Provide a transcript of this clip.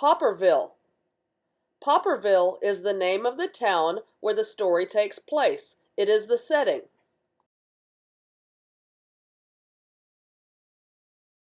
Popperville. Popperville is the name of the town where the story takes place. It is the setting.